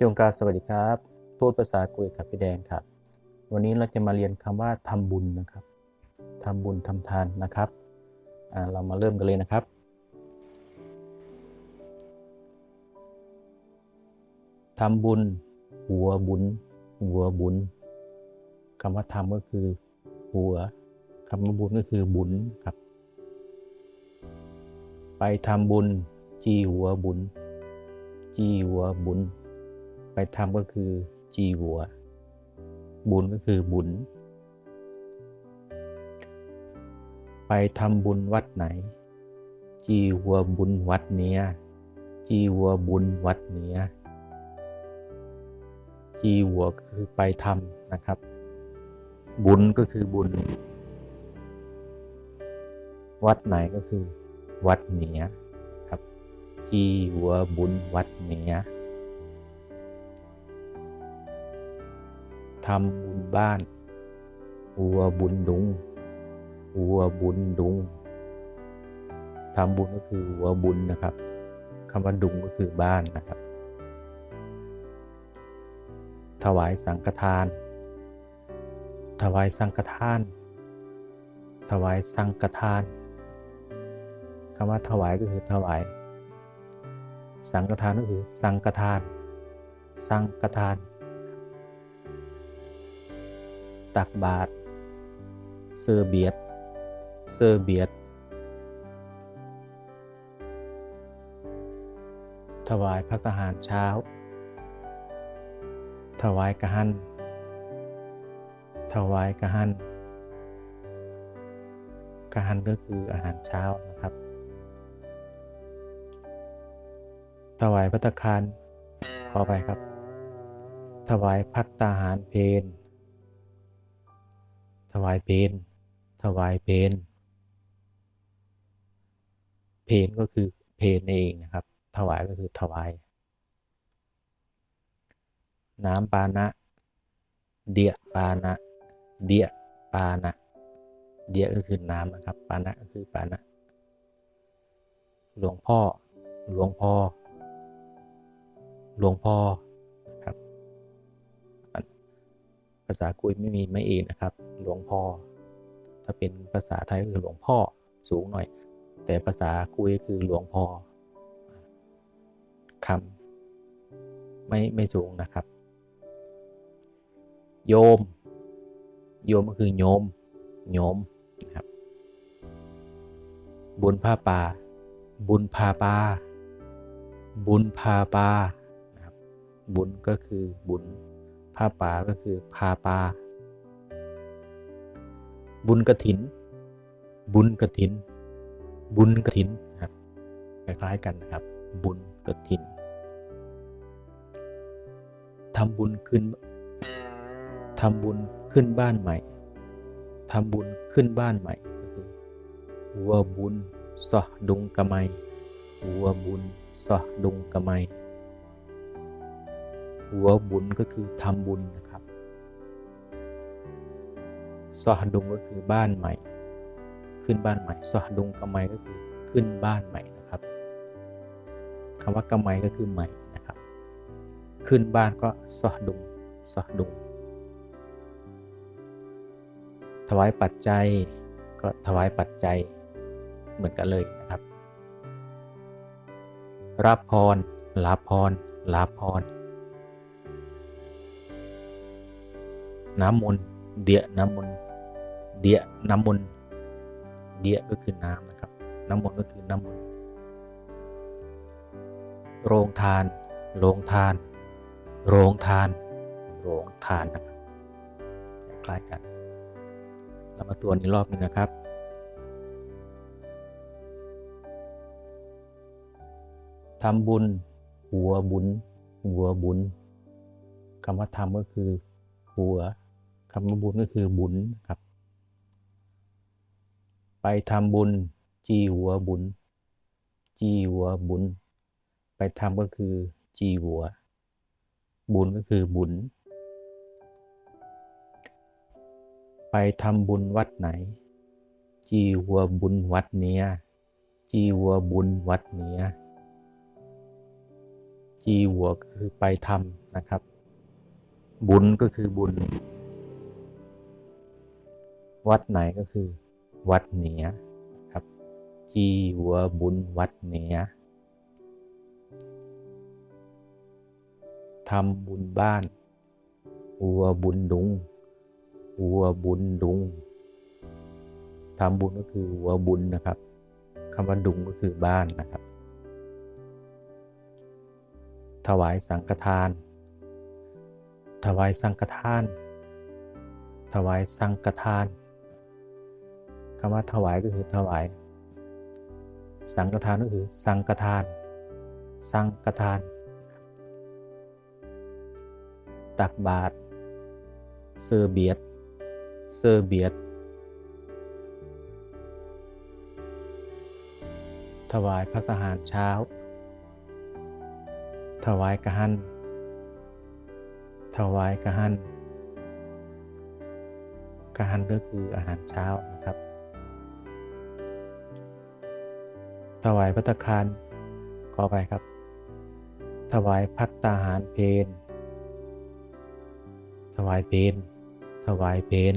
จงการสวัสดีครับพูดภาษากุยกับพี่แดงครับ วันนี้เราจะมาเรียนคำว่าทำบุญนะครับทำบุญทำทานนะครับเรามาเริ่มกันเลยนะครับทำบุญ หัวบุญ หัวบุญคำว่าทำก็คือ หัวคำว่าบุญก็คือบุญครับ ไปทำบุญ จีหัวบุญ จีหัวบุญ ไปทำก็คือจีหัว บุญก็คือบุญ ไปทำบุญวัดไหน จีหัวบุญวัดเนี้ยจีหัวบุญวัดเนี้ยจีหัวคือไปทำนะครับ บุญก็คือบุญ วัดไหนก็คือ วัดเนียครับจีหัวบุญวัดเนีย ทำบุญบ้านหัวบุญดุงหัวบุญดุงทำบุญก็คือหัวบุญนะครับคำว่าดุงก็คือบ้านนะครับ ถวายสังฆทาน ถวายสังฆทาน ถวายสังฆทานคำว่าถวายก็คือถวาย สังฆทานก็คือสังฆทาน สังฆทาน ตักบาตรเซอร์เบียดเซอร์เบียดถวายพระทหารเช้า ถวายกระหัน ถวายกระหันกระหันก็คืออาหารเช้านะครับ ถวายพัตตาคารขอไปครับ ถวายพัตตาหารเพน วายเพนถวายเพนเพนก็คือเพนเองนะครับ ถวายก็คือถวาย น้ำปานะ เดียปานะ เดียปานะ เดียก็คือน้ำนะครับ ปานะก็คือปานะ หลวงพ่อ หลวงพ่อ หลวงพ่อ ภาษากุยไม่มีไม่เองนะครับ หลวงพ่อ ถ้าเป็นภาษาไทยก็คือหลวงพ่อสูงหน่อย แต่ภาษากุยคือหลวงพ่อคำไม่ไม่สูงนะครับ โยม โยมก็คือโยม โยมนะครับ บุญผ้าป่า บุญพาปาบุญพาปานะครับบุญก็คือบุญ ผ้าป่าก็คือพาปาบุญกระถิน บุญกระถิน บุญกระถินนครับคล้ายๆกันนะครับ บุญกระถินทำบุญขึ้นทำบุญขึ้นบ้านใหม่ทำบุญขึ้นบ้านใหม่ก็คือวัวบุญสะดุงกะไมวัวบุญสะดุงกะไม หัวบุญก็คือทำบุญนะครับสะดุงก็คือบ้านใหม่ ขึ้นบ้านใหม่สะดุงกะไมก็คือขึ้นบ้านใหม่นะครับคำว่ากะไมก็คือใหม่นะครับ ขึ้นบ้านก็สะดุงสะดุง ถวายปัจจัยก็ถวายปัจจัยเหมือนกันเลยนะครับรับพรลาพรลาพร น้ำมนต์เดียน้ำมนต์เดียน้ำมนต์เดียก็คือน้ำนะครับ น้ำมนต์ก็คือน้ำมนต์โรงทาน โรงทาน โรงทาน โรงทานนะครับคล้ายกัน เรามาตัวนี้รอบนึงนะครับทำบุญ หัวบุญ หัวบุญคำว่าทำก็คือหัว คำว่าบุญก็คือบุญครับ ไปทำบุญ จีหัวบุญ จีหัวบุญ ไปทำก็คือ จีหัว บุญก็คือบุญ ไปทำบุญวัดไหน จีหัวบุญวัดเนี้ย จีหัวบุญวัดเนี้ย จีหัวคือไปทำนะครับบุญก็คือบุญ วัดไหนก็คือ วัดเหนือครับ จีหัวบุญวัดเหนือทำบุญบ้านหัวบุญดุงหัวบุญดุงทำบุญก็คือหัวบุญนะครับคำว่าดุงก็คือบ้านนะครับ ถวายสังฆทาน ถวายสังฆทาน ถวายสังฆทาน คำว่าถวายก็คือถวาย สังฆทานก็คือ สังฆทาน สังฆทาน ตักบาตรเซอร์เบียดเซอร์เบียดถวายพระทหารเช้า ถวายกระหัน ถวายกระหันกระหันก็คืออาหารเช้านะครับ ถวายพัตตาคารขอไปครับ ถวายพัตตาหารเพนถวายเพนถวายเพน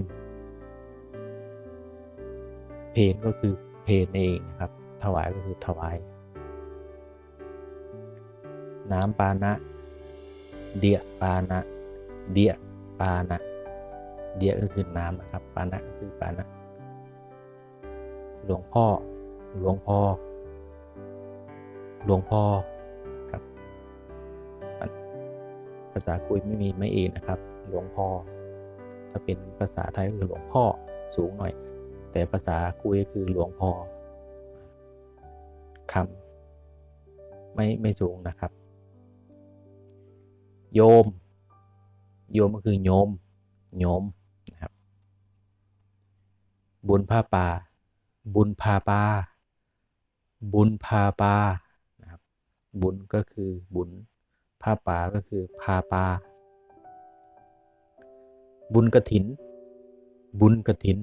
เพนก็คือเพนเองนะครับ ถวายก็คือถวาย น้ำปานะ เดียปานะ เดียปานะ เดียก็คือน้ำนะครับ ปานะคือปานะ หลวงพ่อ หลวงพ่อ หลวงพ่อครับภาษาคุยไม่มีไม่เองนะครับ หลวงพ่อ ถ้าเป็นภาษาไทยก็คือหลวงพ่อสูงหน่อย แต่ภาษาคุยคือหลวงพ่อคำไม่ไม่สูงนะครับ โยม โยมก็คือโยมโยมนะครับ บุญผ้าป่าบุญพาปาบุญพาปา บุญก็คือบุญผ้าป่าก็คือพาปาบุญกระถิน บุญกระถิน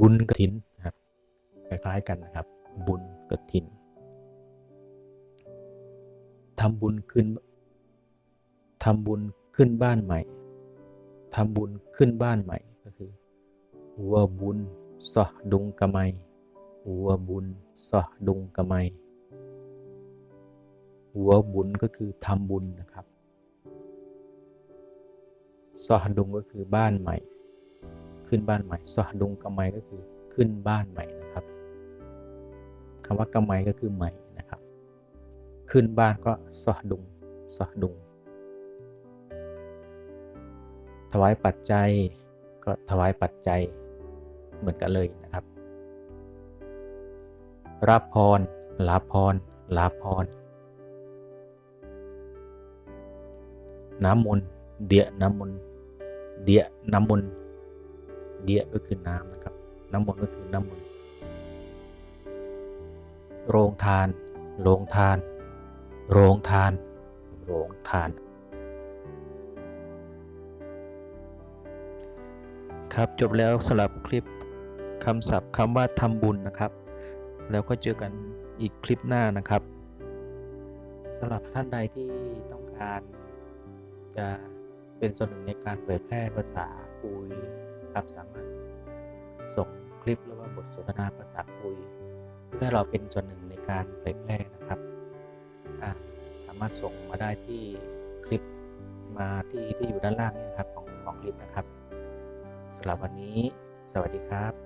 บุญกระถินนครับคล้ายๆกันนะครับ บุญกระถินทำบุญขึ้นทำบุญขึ้นบ้านใหม่ทำบุญขึ้นบ้านใหม่ก็คือวัวบุญสอดุงกะไมวัวบุญสอดุงกะไม วัวบุญก็คือทำบุญนะครับสอดุงก็คือบ้านใหม่ ขึ้นบ้านใหม่สอดุงกะไมก็คือขึ้นบ้านใหม่นะครับคำว่ากะไมก็คือใหม่นะครับ ขึ้นบ้านก็สอดุงสอดุง ถวายปัจจัยก็ถวายปัจจัยเหมือนกันเลยนะครับรับพรลาพรลาพร น้ำมนต์เดียน้ำมนต์เดียน้ำมนต์เดียก็คือน้ำนะครับ น้ำมนต์ก็คือน้ำมนต์โรงทาน โรงทาน โรงทาน โรงทาน ครับจบแล้วสำหรับคลิปคำศัพท์คำว่าทำบุญนะครับ แล้วก็เจอกันอีกคลิปหน้านะครับสำหรับท่านใดที่ต้องการ จะเป็นส่วนหนึ่งในการเผยแพร่ภาษาคุยครับสามารถส่งคลิปหรือว่าบทสนทนาภาษาคุยเพื่อให้เราเป็นส่วนหนึ่งในการเผยแพร่นะครับสามารถส่งมาได้ที่คลิปมาที่ที่อยู่ด้านล่างนี่นะครับของของคลิปนะครับสำหรับวันนี้ สวัสดีครับ